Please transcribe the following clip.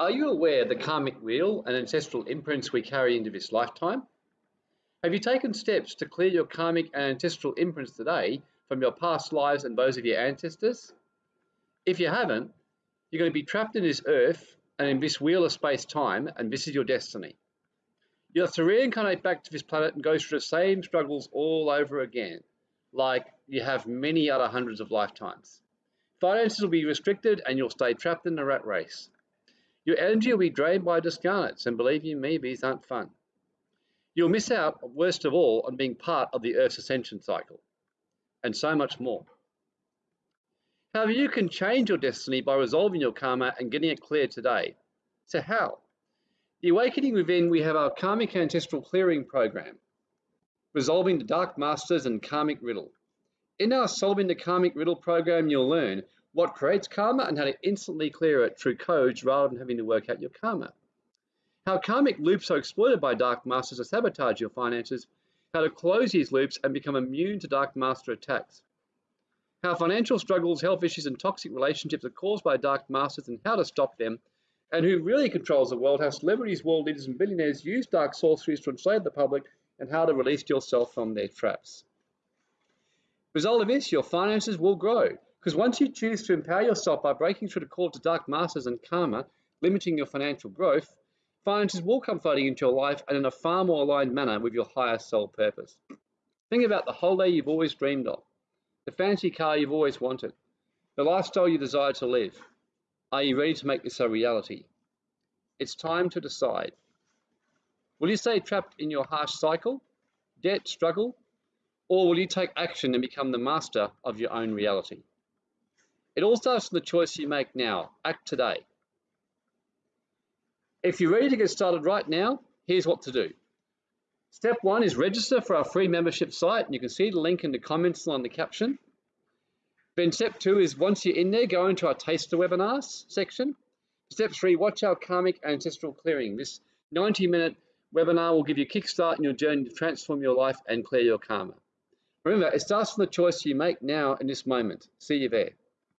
Are you aware of the karmic wheel and ancestral imprints we carry into this lifetime? Have you taken steps to clear your karmic and ancestral imprints today from your past lives and those of your ancestors? If you haven't, you're going to be trapped in this earth and in this wheel of space-time, and this is your destiny. You'll have to reincarnate back to this planet and go through the same struggles all over again, like you have many other hundreds of lifetimes. Finances will be restricted and you'll stay trapped in the rat race. Your energy will be drained by discarnates, and believe you me, these aren't fun. You'll miss out, worst of all, on being part of the Earth's ascension cycle, and so much more. However, you can change your destiny by resolving your karma and getting it clear today. So how? The Awakening Within, we have our Karmic Ancestral Clearing Program, resolving the Dark Masters and Karmic Riddle. In our Solving the Karmic Riddle program, you'll learn what creates karma and how to instantly clear it through codes rather than having to work out your karma. How karmic loops are exploited by dark masters to sabotage your finances, how to close these loops and become immune to dark master attacks. How financial struggles, health issues, and toxic relationships are caused by dark masters and how to stop them, and who really controls the world, how celebrities, world leaders, and billionaires use dark sorceries to enslave the public, and how to release yourself from their traps. Result of this, your finances will grow. Because once you choose to empower yourself by breaking through the call to dark masters and karma, limiting your financial growth, finances will come flooding into your life and in a far more aligned manner with your higher soul purpose. Think about the holiday you've always dreamed of, the fancy car you've always wanted, the lifestyle you desire to live. Are you ready to make this a reality? It's time to decide. Will you stay trapped in your harsh cycle, debt, struggle, or will you take action and become the master of your own reality? It all starts from the choice you make now. Act today. If you're ready to get started right now, here's what to do. Step one is register for our free membership site, and you can see the link in the comments and on the caption. Then step two is once you're in there, go into our taster webinars section. Step three, watch our karmic ancestral clearing. This 90 minute webinar will give you a kickstart in your journey to transform your life and clear your karma. Remember, it starts from the choice you make now in this moment. See you there.